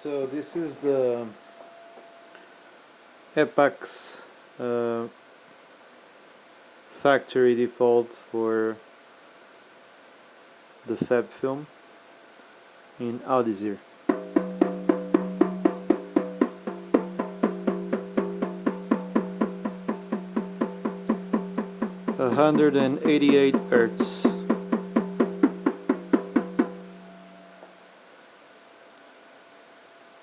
So this is the Epax uh, factory default for the Fab film in Audizir. 188 hertz